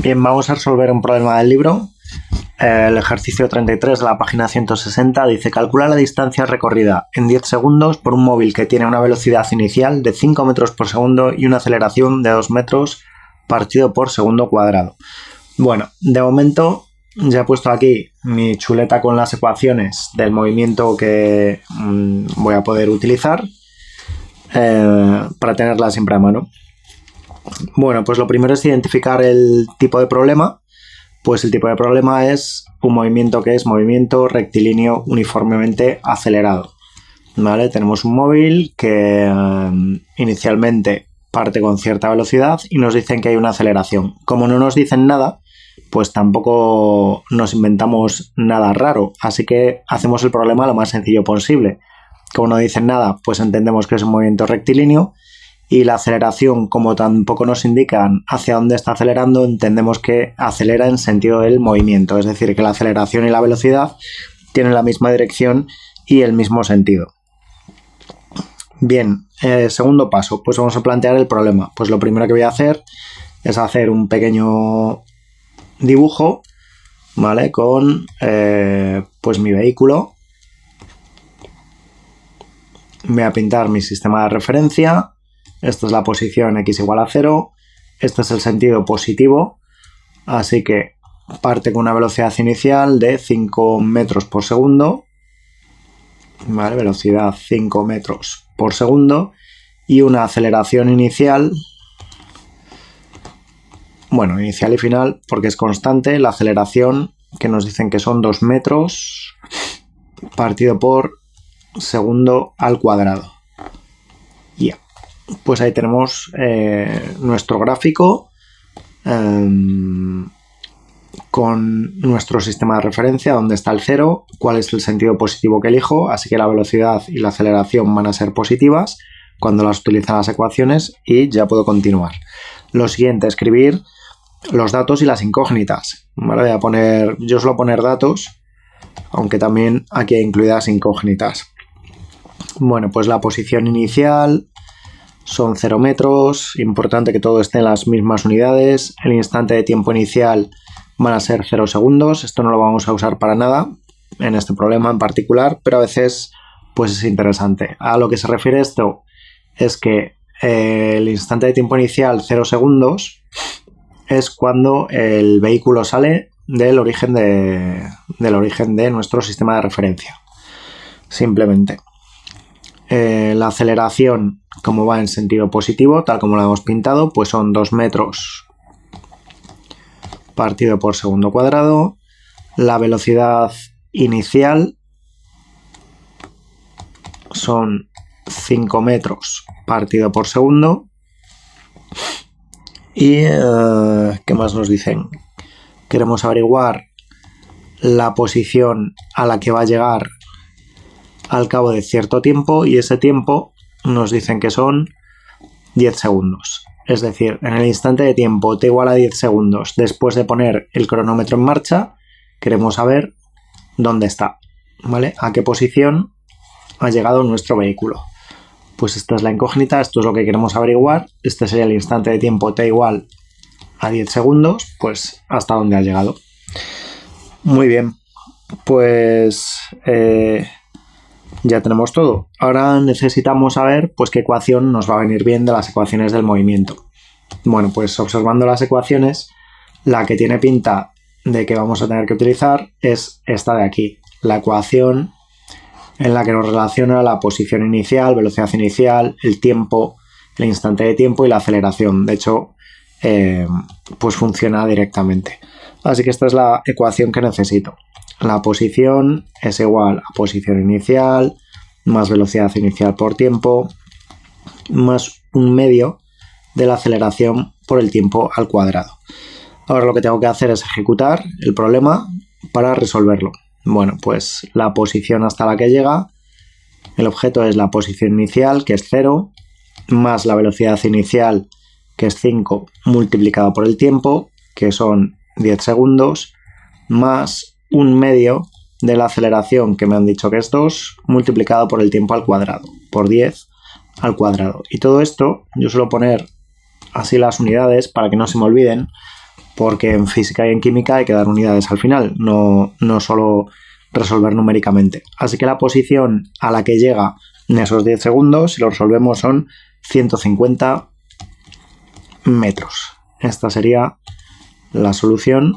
Bien, vamos a resolver un problema del libro. El ejercicio 33 de la página 160 dice calcula la distancia recorrida en 10 segundos por un móvil que tiene una velocidad inicial de 5 metros por segundo y una aceleración de 2 metros partido por segundo cuadrado. Bueno, de momento ya he puesto aquí mi chuleta con las ecuaciones del movimiento que mm, voy a poder utilizar eh, para tenerla siempre a mano. Bueno, pues lo primero es identificar el tipo de problema. Pues el tipo de problema es un movimiento que es movimiento rectilíneo uniformemente acelerado. ¿Vale? Tenemos un móvil que eh, inicialmente parte con cierta velocidad y nos dicen que hay una aceleración. Como no nos dicen nada, pues tampoco nos inventamos nada raro. Así que hacemos el problema lo más sencillo posible. Como no dicen nada, pues entendemos que es un movimiento rectilíneo y la aceleración, como tampoco nos indican hacia dónde está acelerando, entendemos que acelera en sentido del movimiento, es decir, que la aceleración y la velocidad tienen la misma dirección y el mismo sentido. Bien, eh, segundo paso, pues vamos a plantear el problema. Pues lo primero que voy a hacer es hacer un pequeño dibujo, ¿vale? Con eh, pues mi vehículo. Voy a pintar mi sistema de referencia esta es la posición x igual a 0. Este es el sentido positivo. Así que parte con una velocidad inicial de 5 metros por segundo. ¿Vale? Velocidad 5 metros por segundo. Y una aceleración inicial. Bueno, inicial y final, porque es constante. La aceleración que nos dicen que son 2 metros partido por segundo al cuadrado. Ya pues ahí tenemos eh, nuestro gráfico em, con nuestro sistema de referencia, donde está el cero, cuál es el sentido positivo que elijo, así que la velocidad y la aceleración van a ser positivas cuando las utilizan las ecuaciones y ya puedo continuar. Lo siguiente, escribir los datos y las incógnitas. Voy a poner, yo suelo poner datos, aunque también aquí hay incluidas incógnitas. Bueno, pues la posición inicial, son 0 metros, importante que todo esté en las mismas unidades, el instante de tiempo inicial van a ser 0 segundos, esto no lo vamos a usar para nada en este problema en particular, pero a veces pues es interesante. A lo que se refiere esto es que eh, el instante de tiempo inicial 0 segundos es cuando el vehículo sale del origen de, del origen de nuestro sistema de referencia. Simplemente. Eh, la aceleración, como va en sentido positivo, tal como lo hemos pintado, pues son 2 metros partido por segundo cuadrado. La velocidad inicial son 5 metros partido por segundo. ¿Y eh, qué más nos dicen? Queremos averiguar la posición a la que va a llegar al cabo de cierto tiempo y ese tiempo nos dicen que son 10 segundos. Es decir, en el instante de tiempo t igual a 10 segundos después de poner el cronómetro en marcha, queremos saber dónde está, ¿vale? A qué posición ha llegado nuestro vehículo. Pues esta es la incógnita, esto es lo que queremos averiguar. Este sería el instante de tiempo t igual a 10 segundos, pues hasta dónde ha llegado. Muy bien, pues eh, ya tenemos todo. Ahora necesitamos saber pues qué ecuación nos va a venir bien de las ecuaciones del movimiento. Bueno, pues observando las ecuaciones, la que tiene pinta de que vamos a tener que utilizar es esta de aquí, la ecuación en la que nos relaciona la posición inicial, velocidad inicial, el tiempo, el instante de tiempo y la aceleración. De hecho, eh, pues funciona directamente. Así que esta es la ecuación que necesito. La posición es igual a posición inicial más velocidad inicial por tiempo más un medio de la aceleración por el tiempo al cuadrado. Ahora lo que tengo que hacer es ejecutar el problema para resolverlo. Bueno, pues la posición hasta la que llega, el objeto es la posición inicial, que es 0, más la velocidad inicial, que es 5, multiplicado por el tiempo, que son 10 segundos, más un medio de la aceleración que me han dicho que es 2 multiplicado por el tiempo al cuadrado, por 10 al cuadrado. Y todo esto yo suelo poner así las unidades para que no se me olviden, porque en física y en química hay que dar unidades al final, no, no solo resolver numéricamente. Así que la posición a la que llega en esos 10 segundos, si lo resolvemos, son 150 metros. Esta sería la solución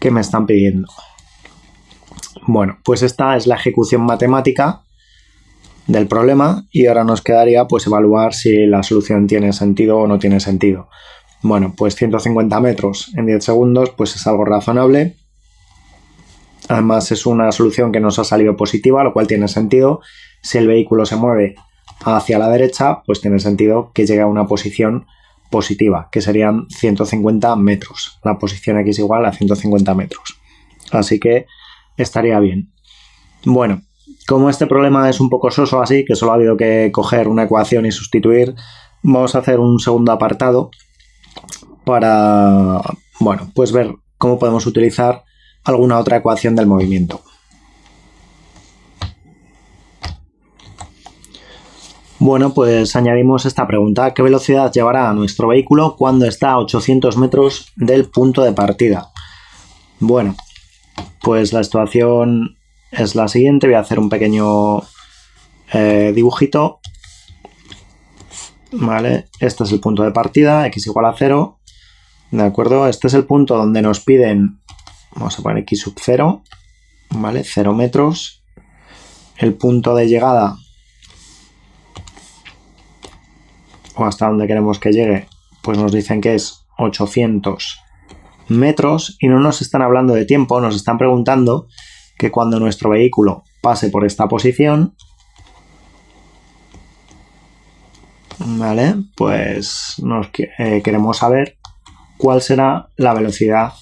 que me están pidiendo. Bueno, pues esta es la ejecución matemática del problema y ahora nos quedaría pues evaluar si la solución tiene sentido o no tiene sentido. Bueno, pues 150 metros en 10 segundos pues es algo razonable. Además es una solución que nos ha salido positiva, lo cual tiene sentido. Si el vehículo se mueve hacia la derecha, pues tiene sentido que llegue a una posición positiva, que serían 150 metros. La posición X igual a 150 metros. Así que estaría bien. Bueno, como este problema es un poco soso así, que solo ha habido que coger una ecuación y sustituir, vamos a hacer un segundo apartado para, bueno, pues ver cómo podemos utilizar alguna otra ecuación del movimiento. Bueno, pues añadimos esta pregunta. ¿Qué velocidad llevará nuestro vehículo cuando está a 800 metros del punto de partida? Bueno, pues la situación es la siguiente. Voy a hacer un pequeño eh, dibujito. Vale, este es el punto de partida, x igual a 0. ¿De acuerdo? Este es el punto donde nos piden, vamos a poner x sub 0, ¿vale? 0 metros. El punto de llegada o hasta donde queremos que llegue, pues nos dicen que es 800 metros y no nos están hablando de tiempo, nos están preguntando que cuando nuestro vehículo pase por esta posición, ¿vale? Pues nos eh, queremos saber cuál será la velocidad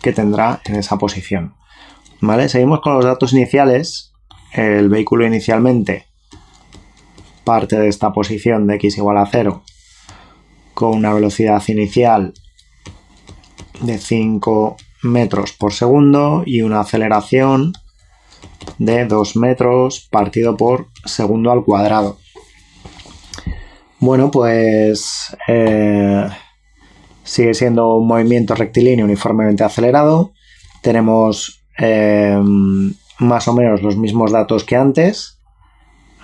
que tendrá en esa posición. ¿Vale? Seguimos con los datos iniciales. El vehículo inicialmente parte de esta posición de x igual a 0 con una velocidad inicial de 5 metros por segundo y una aceleración de 2 metros partido por segundo al cuadrado. Bueno, pues eh, sigue siendo un movimiento rectilíneo uniformemente acelerado. Tenemos eh, más o menos los mismos datos que antes.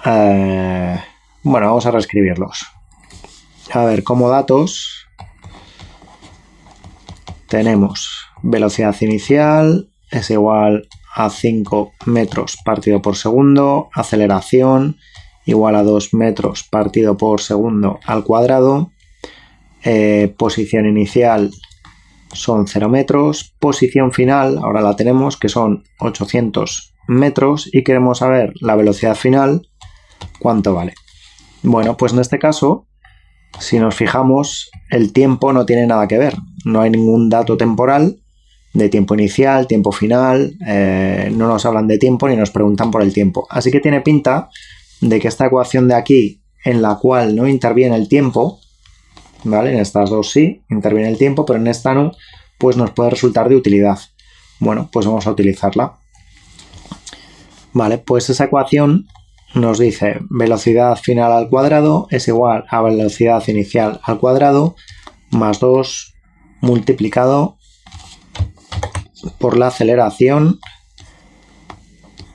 Eh, bueno, vamos a reescribirlos. A ver, como datos tenemos velocidad inicial es igual a 5 metros partido por segundo, aceleración igual a 2 metros partido por segundo al cuadrado, eh, posición inicial son 0 metros, posición final, ahora la tenemos, que son 800 metros y queremos saber la velocidad final, cuánto vale. Bueno, pues en este caso, si nos fijamos, el tiempo no tiene nada que ver, no hay ningún dato temporal de tiempo inicial, tiempo final, eh, no nos hablan de tiempo ni nos preguntan por el tiempo. Así que tiene pinta de que esta ecuación de aquí, en la cual no interviene el tiempo, ¿vale? En estas dos sí, interviene el tiempo, pero en esta no, pues nos puede resultar de utilidad. Bueno, pues vamos a utilizarla. Vale, pues esa ecuación nos dice velocidad final al cuadrado es igual a velocidad inicial al cuadrado más 2 multiplicado por la aceleración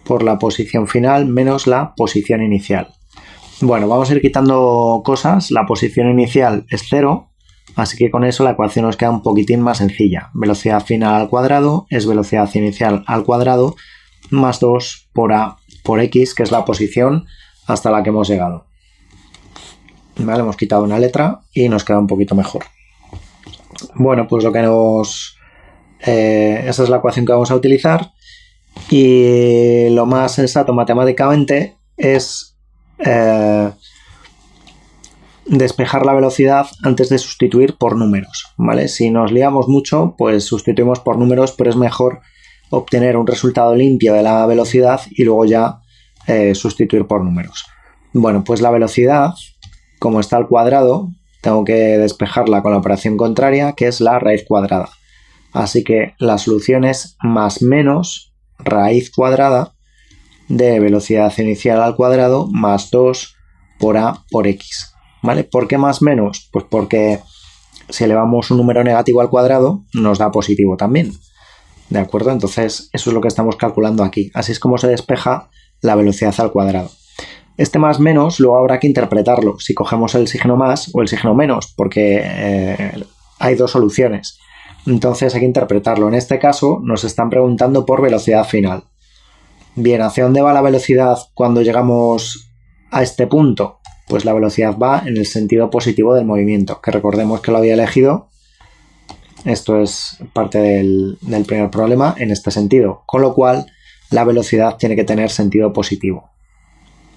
por la posición final menos la posición inicial. Bueno, vamos a ir quitando cosas. La posición inicial es 0, así que con eso la ecuación nos queda un poquitín más sencilla. Velocidad final al cuadrado es velocidad inicial al cuadrado más 2 por a por x, que es la posición hasta la que hemos llegado. Vale, hemos quitado una letra y nos queda un poquito mejor. Bueno, pues lo que nos eh, esa es la ecuación que vamos a utilizar y lo más sensato matemáticamente es eh, despejar la velocidad antes de sustituir por números, ¿vale? Si nos liamos mucho, pues sustituimos por números, pero es mejor obtener un resultado limpio de la velocidad y luego ya eh, sustituir por números. Bueno, pues la velocidad, como está al cuadrado, tengo que despejarla con la operación contraria, que es la raíz cuadrada. Así que la solución es más menos raíz cuadrada de velocidad inicial al cuadrado más 2 por a por x. ¿Vale? ¿Por qué más menos? Pues porque si elevamos un número negativo al cuadrado, nos da positivo también. ¿De acuerdo? Entonces, eso es lo que estamos calculando aquí. Así es como se despeja la velocidad al cuadrado. Este más menos luego habrá que interpretarlo, si cogemos el signo más o el signo menos, porque eh, hay dos soluciones. Entonces hay que interpretarlo. En este caso nos están preguntando por velocidad final. Bien, ¿hacia dónde va la velocidad cuando llegamos a este punto? Pues la velocidad va en el sentido positivo del movimiento, que recordemos que lo había elegido. Esto es parte del, del primer problema en este sentido. Con lo cual, la velocidad tiene que tener sentido positivo.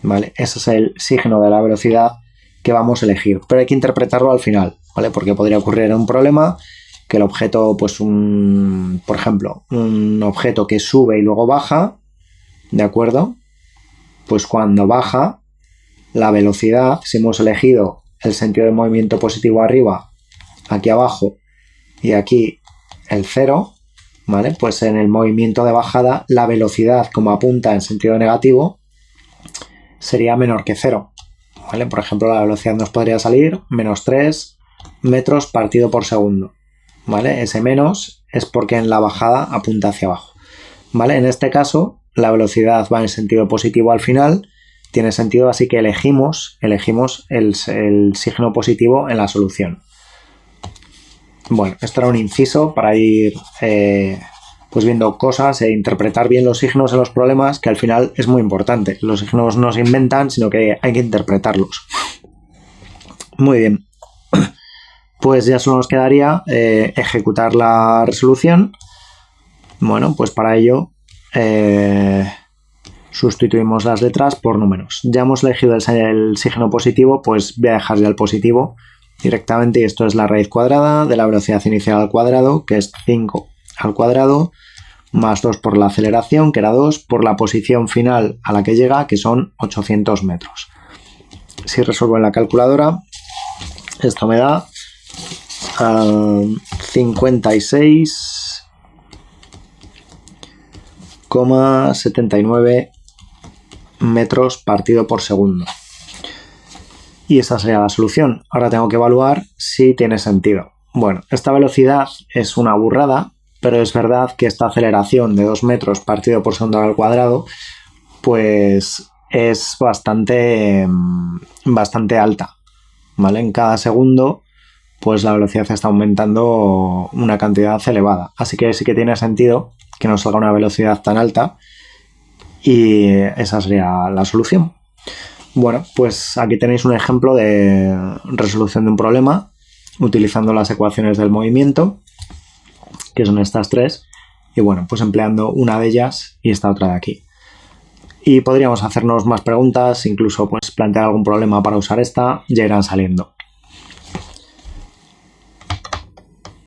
¿vale? Ese es el signo de la velocidad que vamos a elegir, pero hay que interpretarlo al final, ¿vale? Porque podría ocurrir un problema que el objeto, pues un, por ejemplo, un objeto que sube y luego baja, ¿de acuerdo? Pues cuando baja, la velocidad, si hemos elegido el sentido de movimiento positivo arriba, aquí abajo y aquí el cero, ¿vale? Pues en el movimiento de bajada, la velocidad como apunta en sentido negativo, sería menor que cero. ¿vale? Por ejemplo, la velocidad nos podría salir menos 3 metros partido por segundo. ¿vale? Ese menos es porque en la bajada apunta hacia abajo. ¿vale? En este caso, la velocidad va en sentido positivo al final. Tiene sentido, así que elegimos, elegimos el, signo positivo en la solución. Bueno, esto era un inciso para ir eh, pues viendo cosas e interpretar bien los signos en los problemas, que al final es muy importante. Los signos no se inventan, sino que hay que interpretarlos. Muy bien. Pues ya solo nos quedaría eh, ejecutar la resolución. Bueno, pues para ello eh, sustituimos las letras por números. Ya hemos elegido el, el signo positivo, pues voy a dejar ya el positivo directamente esto es la raíz cuadrada de la velocidad inicial al cuadrado, que es 5 al cuadrado, más 2 por la aceleración, que era 2, por la posición final a la que llega, que son 800 metros. Si resuelvo en la calculadora, esto me da 56,79 metros partido por segundo. Y esa sería la solución. Ahora tengo que evaluar si tiene sentido. Bueno, esta velocidad es una burrada pero es verdad que esta aceleración de 2 metros partido por segundo al cuadrado, pues es bastante, mm, bastante alta, ¿vale? En cada segundo, pues la velocidad está aumentando una cantidad elevada. Así que sí que tiene sentido que nos salga una velocidad tan alta y esa sería la solución. Bueno, pues aquí tenéis un ejemplo de resolución de un problema utilizando las ecuaciones del movimiento que son estas tres, y bueno, pues empleando una de ellas y esta otra de aquí. Y podríamos hacernos más preguntas, incluso pues plantear algún problema para usar esta, ya irán saliendo.